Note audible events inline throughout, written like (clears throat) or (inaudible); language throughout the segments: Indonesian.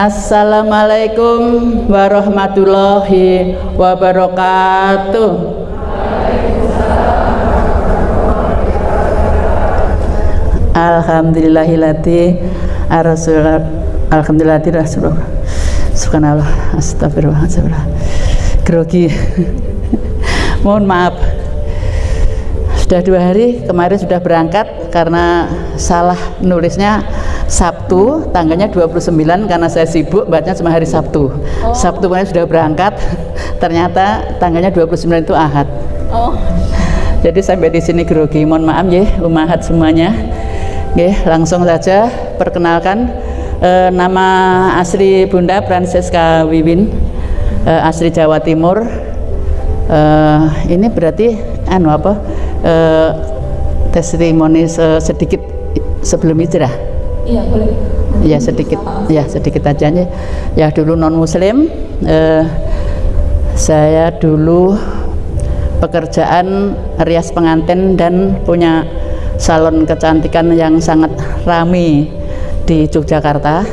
Assalamualaikum warahmatullahi wabarakatuh. Alhamdulillahilati Rasulullah Alhamdulillahilati Rasulullah Subhanallah Astagfirullah Astagfirullah. Grogi. (laughs) Mohon maaf. Sudah dua hari kemarin sudah berangkat Karena salah nulisnya Sabtu tanggalnya 29 karena saya sibuk bacanya cuma hari Sabtu. Oh. Sabtu kemarin sudah berangkat ternyata tanggalnya 29 itu Ahad. Oh. jadi sampai di sini grogi. Mohon maaf ya umahat semuanya. Oke, langsung saja perkenalkan e, nama asli Bunda Francesca Wiwin e, asli Jawa Timur. E, ini berarti anu apa e, testimoni sedikit sebelum hijrah iya ya sedikit. Ya sedikit aja nih. Ya dulu non muslim e, saya dulu pekerjaan rias pengantin dan punya salon kecantikan yang sangat rame di Yogyakarta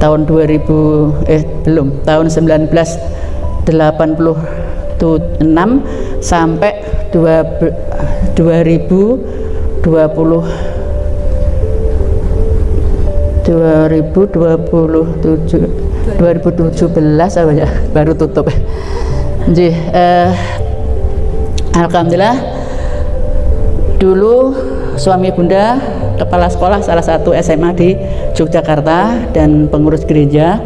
tahun 2000 eh belum tahun 1986 sampai 2, 2020 2027 2017 apa ya? (laughs) Baru tutup. Jadi, eh, Alhamdulillah dulu suami bunda kepala sekolah salah satu SMA di Yogyakarta dan pengurus gereja.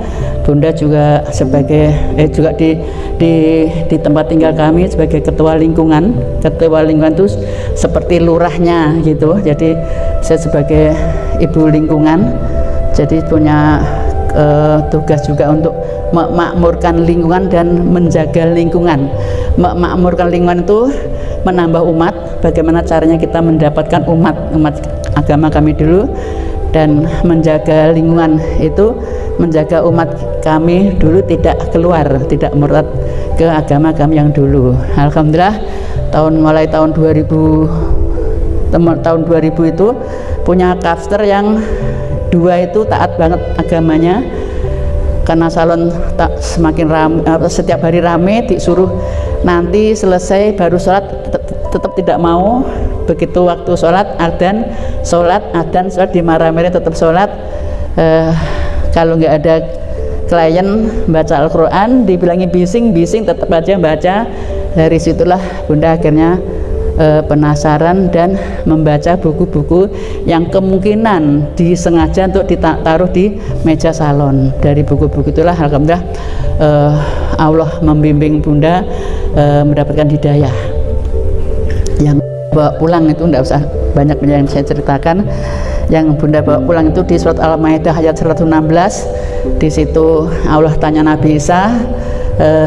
Bunda juga sebagai eh juga di di di tempat tinggal kami sebagai ketua lingkungan. Ketua lingkungan itu seperti lurahnya gitu. Jadi saya sebagai ibu lingkungan jadi punya uh, tugas juga untuk memakmurkan lingkungan dan menjaga lingkungan. Memakmurkan lingkungan itu menambah umat. Bagaimana caranya kita mendapatkan umat umat agama kami dulu dan menjaga lingkungan itu menjaga umat kami dulu tidak keluar tidak murtad ke agama kami yang dulu. Alhamdulillah tahun mulai tahun 2000 tahun 2000 itu punya kafster yang dua itu taat banget agamanya. Karena salon tak semakin rame, setiap hari rame disuruh nanti selesai baru sholat tetap tidak mau. Begitu waktu sholat adan sholat adan sholat dimarah-marah tetap sholat. Uh, kalau nggak ada klien baca Al-Quran dibilangi bising bising tetap aja baca. Dari situlah bunda akhirnya uh, penasaran dan membaca buku-buku yang kemungkinan disengaja untuk ditaruh di meja salon. Dari buku-buku itulah Alhamdulillah uh, Allah membimbing bunda uh, mendapatkan hidayah. Yang bawa pulang itu tidak usah banyak yang saya ceritakan. Yang bunda bawa pulang itu di surat al-maidah ayat 116 di situ Allah tanya Nabi Isa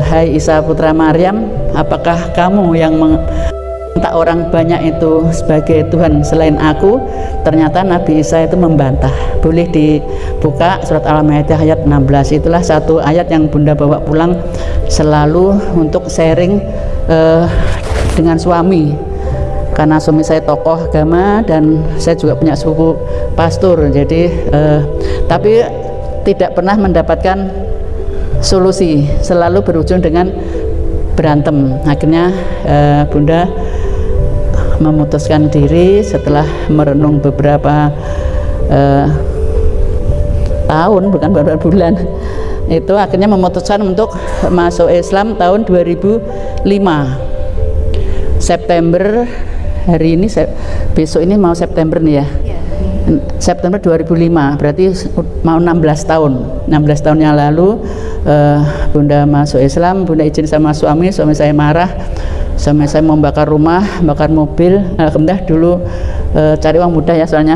Hai Isa putra Maryam apakah kamu yang orang banyak itu sebagai Tuhan selain aku ternyata Nabi Isa itu membantah. Boleh dibuka surat al-maidah ayat 16 itulah satu ayat yang bunda bawa pulang selalu untuk sharing uh, dengan suami. Karena suami saya tokoh agama dan saya juga punya suku pastor. Jadi eh, tapi tidak pernah mendapatkan solusi. Selalu berujung dengan berantem. Akhirnya eh, bunda memutuskan diri setelah merenung beberapa eh, tahun bukan beberapa bulan. Itu akhirnya memutuskan untuk masuk Islam tahun 2005 September hari ini besok ini mau September nih ya. September 2005 berarti mau 16 tahun. 16 tahun yang lalu uh, Bunda masuk Islam Bunda izin sama suami suami saya marah suami saya mau bakar rumah bakar mobil. Alhamdulillah dulu uh, cari uang mudah ya soalnya.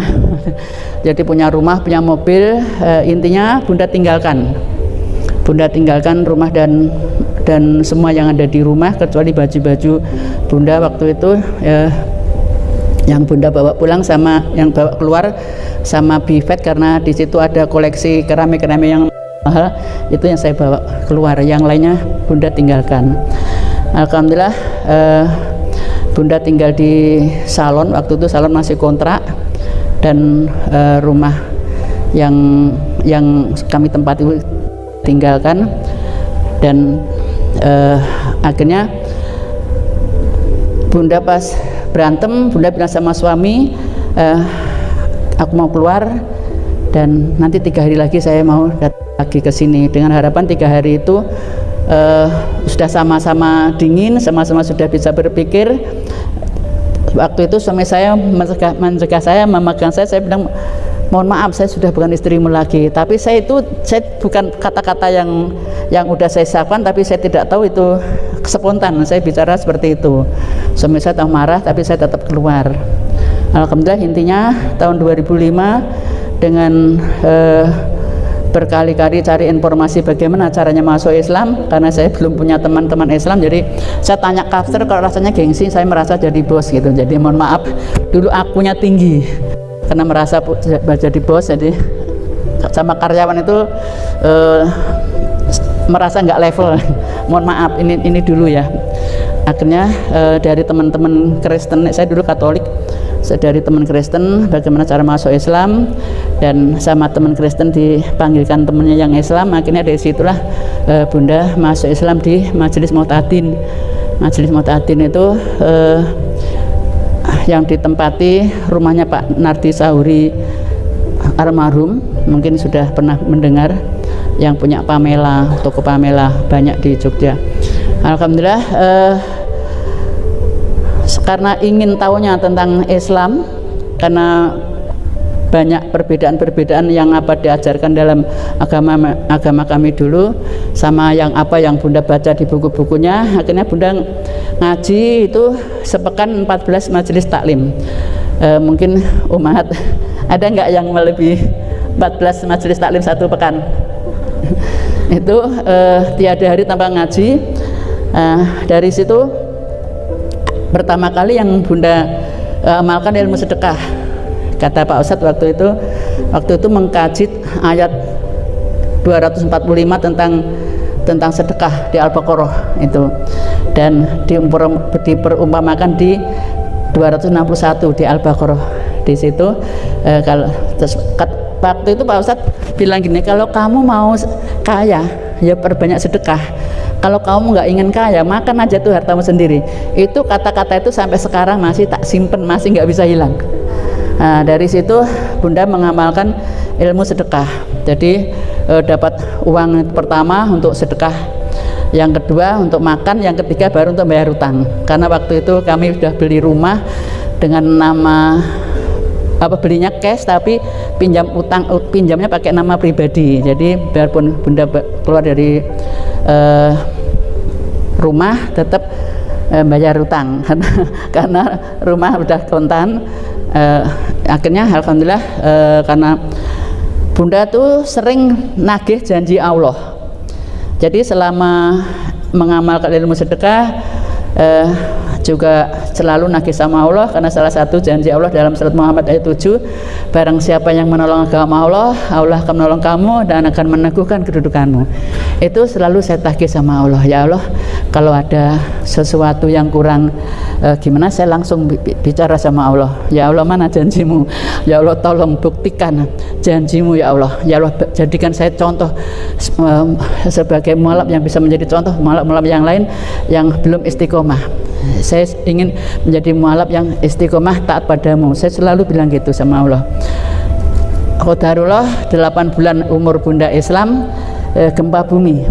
(laughs) Jadi punya rumah punya mobil uh, intinya Bunda tinggalkan. Bunda tinggalkan rumah dan dan semua yang ada di rumah kecuali baju-baju Bunda waktu itu ya, yang bunda bawa pulang sama yang bawa keluar sama bifet karena di situ ada koleksi keramik-keramik yang mahal. Itu yang saya bawa keluar. Yang lainnya bunda tinggalkan Alhamdulillah eh, bunda tinggal di salon. Waktu itu salon masih kontrak dan eh, rumah yang yang kami tempat itu tinggalkan. Dan uh, akhirnya bunda pas berantem bunda bilang sama suami uh, aku mau keluar dan nanti tiga hari lagi saya mau datang lagi ke sini. Dengan harapan tiga hari itu uh, sudah sama-sama dingin sama-sama sudah bisa berpikir. Waktu itu suami saya mencegah, mencegah saya memegang saya saya bilang mohon maaf saya sudah bukan istrimu lagi. Tapi saya itu saya bukan kata-kata yang yang udah saya siapkan tapi saya tidak tahu itu spontan saya bicara seperti itu. Suami saya tahu marah tapi saya tetap keluar. Alhamdulillah intinya tahun 2005 dengan eh, berkali-kali cari informasi bagaimana caranya masuk Islam karena saya belum punya teman-teman Islam jadi saya tanya kafir kalau rasanya gengsi saya merasa jadi bos gitu. Jadi mohon maaf dulu akunya tinggi karena merasa jadi bos jadi sama karyawan itu uh, merasa nggak level. (laughs) Mohon maaf ini ini dulu ya. Akhirnya uh, dari teman-teman Kristen saya dulu Katolik dari teman Kristen bagaimana cara masuk Islam dan sama teman Kristen dipanggilkan temannya yang Islam akhirnya dari situlah uh, Bunda masuk Islam di Majelis Mutadin Majelis Mutadin itu uh, yang ditempati rumahnya Pak Nardi Sahuri almarhum. Mungkin sudah pernah mendengar yang punya Pamela toko Pamela banyak di Jogja. Alhamdulillah eh, karena ingin tahunya tentang Islam karena banyak perbedaan-perbedaan yang apa diajarkan dalam agama agama kami dulu sama yang apa yang Bunda baca di buku-bukunya. Akhirnya Bunda ngaji itu sepekan 14 majelis taklim. E, mungkin umat ada nggak yang melebihi 14 majelis taklim satu pekan? (laughs) Itu e, tiada hari tanpa ngaji. E, dari situ pertama kali yang Bunda e, amalkan ilmu sedekah kata Pak Ustadz waktu itu waktu itu mengkaji ayat 245 tentang tentang sedekah di Al-Baqarah itu. Dan diperumpamakan di 261 di Al-Baqarah. Di situ eh, kalau waktu itu Pak Ustadz bilang gini kalau kamu mau kaya ya perbanyak sedekah. Kalau kamu nggak ingin kaya makan aja tuh hartamu sendiri. Itu kata-kata itu sampai sekarang masih tak simpen masih nggak bisa hilang Nah, dari situ Bunda mengamalkan ilmu sedekah. Jadi e, dapat uang pertama untuk sedekah, yang kedua untuk makan, yang ketiga baru untuk bayar utang. Karena waktu itu kami sudah beli rumah dengan nama apa belinya cash tapi pinjam utang pinjamnya pakai nama pribadi jadi biarpun bunda keluar dari uh, rumah tetap uh, bayar utang (laughs) karena rumah udah kontan uh, akhirnya alhamdulillah uh, karena bunda tuh sering nagih janji Allah. Jadi selama mengamalkan ilmu sedekah uh, juga selalu nagih sama Allah karena salah satu janji Allah dalam surat Muhammad ayat 7 barang siapa yang menolong agama Allah Allah akan menolong kamu dan akan meneguhkan kedudukanmu. Itu selalu saya tagih sama Allah. Ya Allah kalau ada sesuatu yang kurang eh, gimana? Saya langsung bicara sama Allah. Ya Allah mana janjimu? Ya Allah tolong buktikan janjimu ya Allah. Ya Allah jadikan saya contoh eh, sebagai mualaf yang bisa menjadi contoh mualaf-mualaf yang lain yang belum istiqomah. Saya ingin menjadi mualaf yang istiqomah taat padamu. Saya selalu bilang gitu sama Allah. Khodarullah 8 bulan umur bunda Islam eh, gempa bumi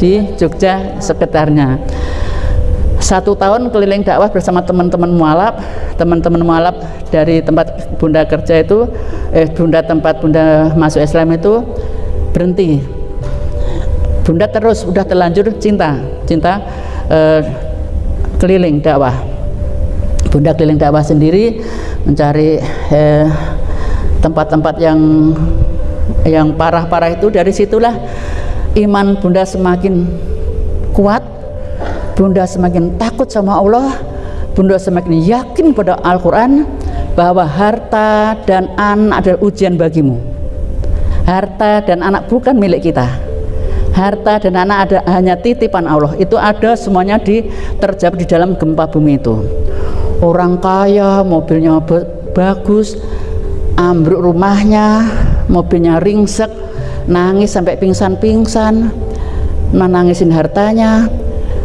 di Jogja sekitarnya satu tahun keliling dakwah bersama teman-teman mualaf. Teman-teman mualaf dari tempat bunda kerja itu eh bunda tempat bunda masuk Islam itu berhenti. Bunda terus udah terlanjur cinta cinta eh, keliling dakwah. Bunda keliling dakwah sendiri mencari eh, tempat-tempat eh, yang yang parah-parah itu. Dari situlah iman Bunda semakin kuat Bunda semakin takut sama Allah Bunda semakin yakin pada Al-Quran bahwa harta dan anak adalah ujian bagimu. Harta dan anak bukan milik kita. Harta dan anak ada hanya titipan Allah. Itu ada semuanya di terjadi di dalam gempa bumi itu. Orang kaya mobilnya bagus ambruk rumahnya mobilnya ringsek nangis sampai pingsan-pingsan menangisin hartanya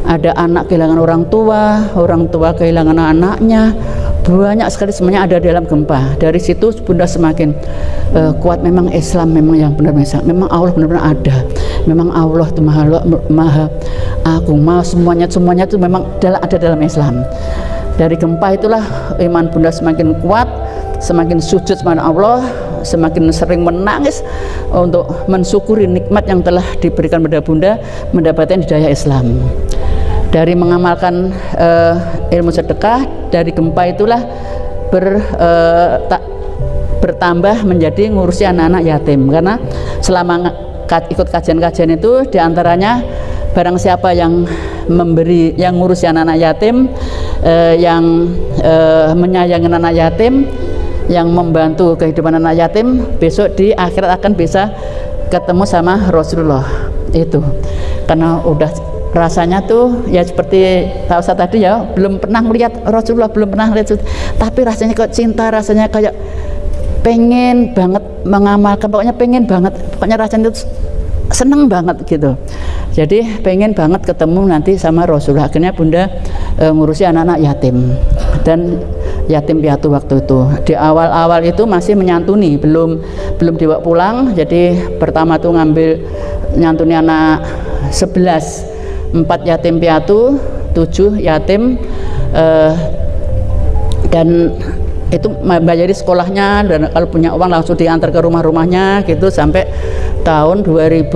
ada anak kehilangan orang tua orang tua kehilangan anaknya. Banyak sekali semuanya ada dalam gempa. Dari situ bunda semakin uh, kuat. Memang Islam memang yang benar-benar memang Allah benar-benar ada. Memang Allah itu maha maha aku maha semuanya. Semuanya itu memang ada dalam Islam. Dari gempa itulah iman bunda semakin kuat semakin sujud kepada Allah semakin sering menangis untuk mensyukuri nikmat yang telah diberikan pada bunda mendapatkan hidayah Islam. Dari mengamalkan uh, ilmu sedekah dari gempa itulah ber, uh, tak, bertambah menjadi ngurusi anak-anak yatim. Karena selama ikut kajian-kajian itu di antaranya barang siapa yang memberi yang ngurusi anak-anak yatim uh, yang uh, menyayangi anak yatim yang membantu kehidupan anak yatim besok di akhirat akan bisa ketemu sama Rasulullah. Itu. Karena udah rasanya tuh ya seperti tahu saya tadi ya belum pernah melihat Rasulullah belum pernah lihat tapi rasanya kok cinta rasanya kayak pengen banget mengamalkan pokoknya pengen banget. Pokoknya rasanya itu seneng banget gitu. Jadi pengen banget ketemu nanti sama Rasulullah. Akhirnya bunda e, ngurusi anak-anak yatim. Dan yatim piatu waktu itu. Di awal-awal itu masih menyantuni belum belum dibawa pulang. Jadi pertama tuh ngambil nyantuni anak 11 empat yatim piatu tujuh yatim uh, dan itu bayari sekolahnya dan kalau punya uang langsung diantar ke rumah-rumahnya gitu sampai tahun 2000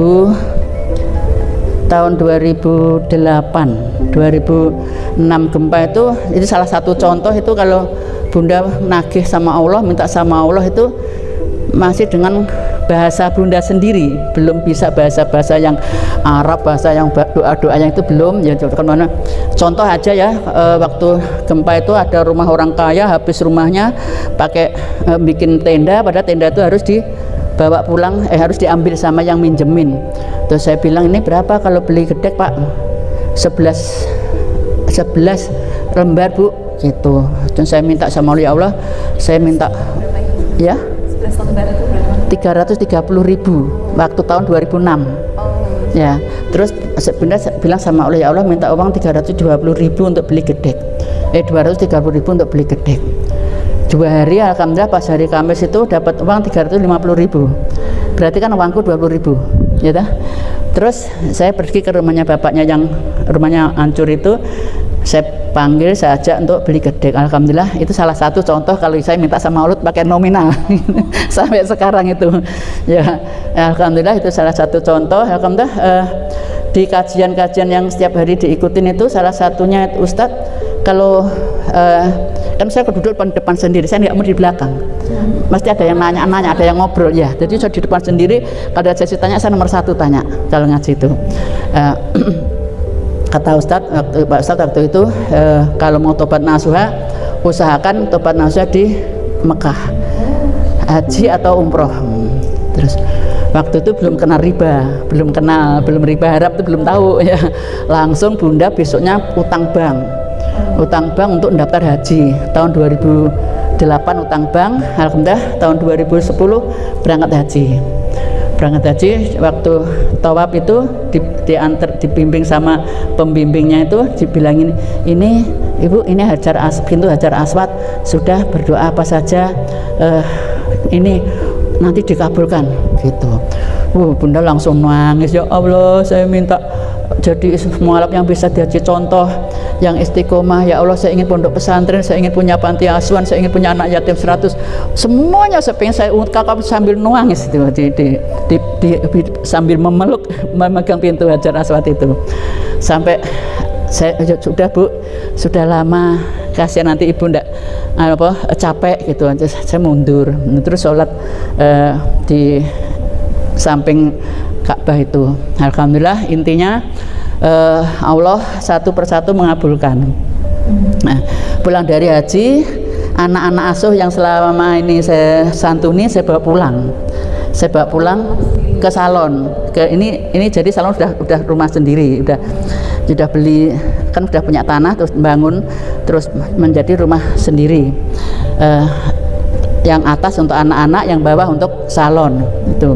tahun 2008 2006 gempa itu itu salah satu contoh itu kalau bunda nagih sama Allah minta sama Allah itu masih dengan bahasa bunda sendiri. Belum bisa bahasa-bahasa yang Arab bahasa yang doa-doa yang itu belum. Ya mana? Contoh aja ya e, waktu gempa itu ada rumah orang kaya habis rumahnya pakai e, bikin tenda pada tenda itu harus dibawa pulang eh harus diambil sama yang minjemin. Terus saya bilang ini berapa kalau beli gedek pak? 11 11 lembar bu. Gitu. Dan saya minta sama Allah saya minta ya 330 ribu waktu tahun 2006 oh. ya terus sebenarnya bilang sama Allah ya Allah minta uang 320 ribu untuk beli gedek. Eh 230 ribu untuk beli gedek. Dua hari Alhamdulillah pas hari Kamis itu dapat uang 350 ribu. Berarti kan uangku 20 ribu ya dah terus saya pergi ke rumahnya bapaknya yang rumahnya hancur itu saya panggil saya ajak untuk beli gedek. Alhamdulillah itu salah satu contoh kalau saya minta sama Allah pakai nominal. (laughs) Sampai sekarang itu. Ya Alhamdulillah itu salah satu contoh. Alhamdulillah eh, di kajian-kajian yang setiap hari diikutin itu salah satunya Ustadz kalau eh, kan saya duduk depan, sendiri saya nggak mau di belakang. Mesti ada yang nanya-nanya ada yang ngobrol ya. Jadi saya di depan sendiri kalau ada sesi tanya saya nomor satu tanya kalau ngaji itu. Eh, (clears throat) kata Ustadz waktu Pak Ustadz waktu itu eh, kalau mau tobat nasuha usahakan tobat nasuha di Mekah. Haji atau umroh. Terus waktu itu belum kenal riba belum kenal belum riba harap itu belum tahu (laughs) ya. Langsung bunda besoknya utang bank. Utang bank untuk daftar haji. Tahun 2008 utang bank Alhamdulillah tahun 2010 berangkat haji berangkat haji waktu tawaf itu di, diantar dibimbing sama pembimbingnya itu dibilangin ini ibu ini hajar as pintu hajar aswad sudah berdoa apa saja uh, ini nanti dikabulkan. Gitu. Uh, bunda langsung nangis. Ya Allah saya minta jadi mualaf yang bisa diaji contoh yang istiqomah. Ya Allah saya ingin pondok pesantren saya ingin punya panti asuhan saya ingin punya anak yatim 100 semuanya saya saya ungkapkan sambil nangis itu di, di, di, di, di, sambil memeluk memegang pintu hajar aswad itu. Sampai saya ya sudah bu. Sudah lama kasihan nanti ibu ndak apa capek gitu. Aja saya mundur. Terus sholat uh, di samping Ka'bah itu. Alhamdulillah intinya uh, Allah satu persatu mengabulkan. Nah pulang dari haji anak-anak asuh yang selama ini saya santuni saya bawa pulang. Saya bawa pulang ke salon. Ke ini ini jadi salon sudah udah rumah sendiri udah sudah beli kan sudah punya tanah terus bangun terus menjadi rumah sendiri. Uh, yang atas untuk anak-anak yang bawah untuk salon itu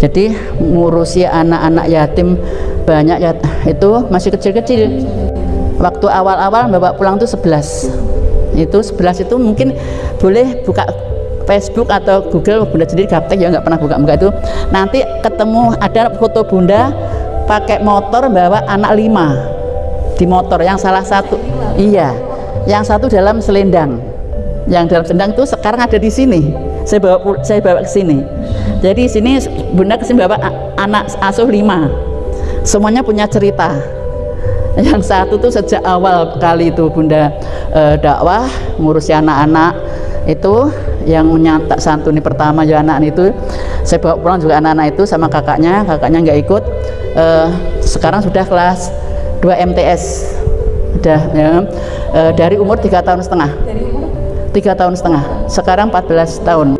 jadi ngurusi anak-anak yatim banyak ya itu masih kecil-kecil. Waktu awal-awal bawa pulang tuh 11 itu 11 itu mungkin boleh buka Facebook atau Google bunda sendiri gaptek ya nggak pernah buka-buka itu. Nanti ketemu ada foto bunda pakai motor bawa anak lima. Di motor yang salah satu iya. Yang satu dalam selendang. Yang dalam selendang itu sekarang ada di sini. Saya bawa saya bawa ke sini. Jadi sini bunda ke sini bawa anak asuh lima. Semuanya punya cerita. Yang satu tuh sejak awal kali itu bunda e, dakwah ngurusi anak-anak itu yang nyata santuni pertama ya anak itu. Saya bawa pulang juga anak-anak itu sama kakaknya kakaknya nggak ikut e, sekarang sudah kelas 2 MTS sudah ya. E, dari umur tiga tahun setengah. Tiga tahun setengah. Sekarang 14 tahun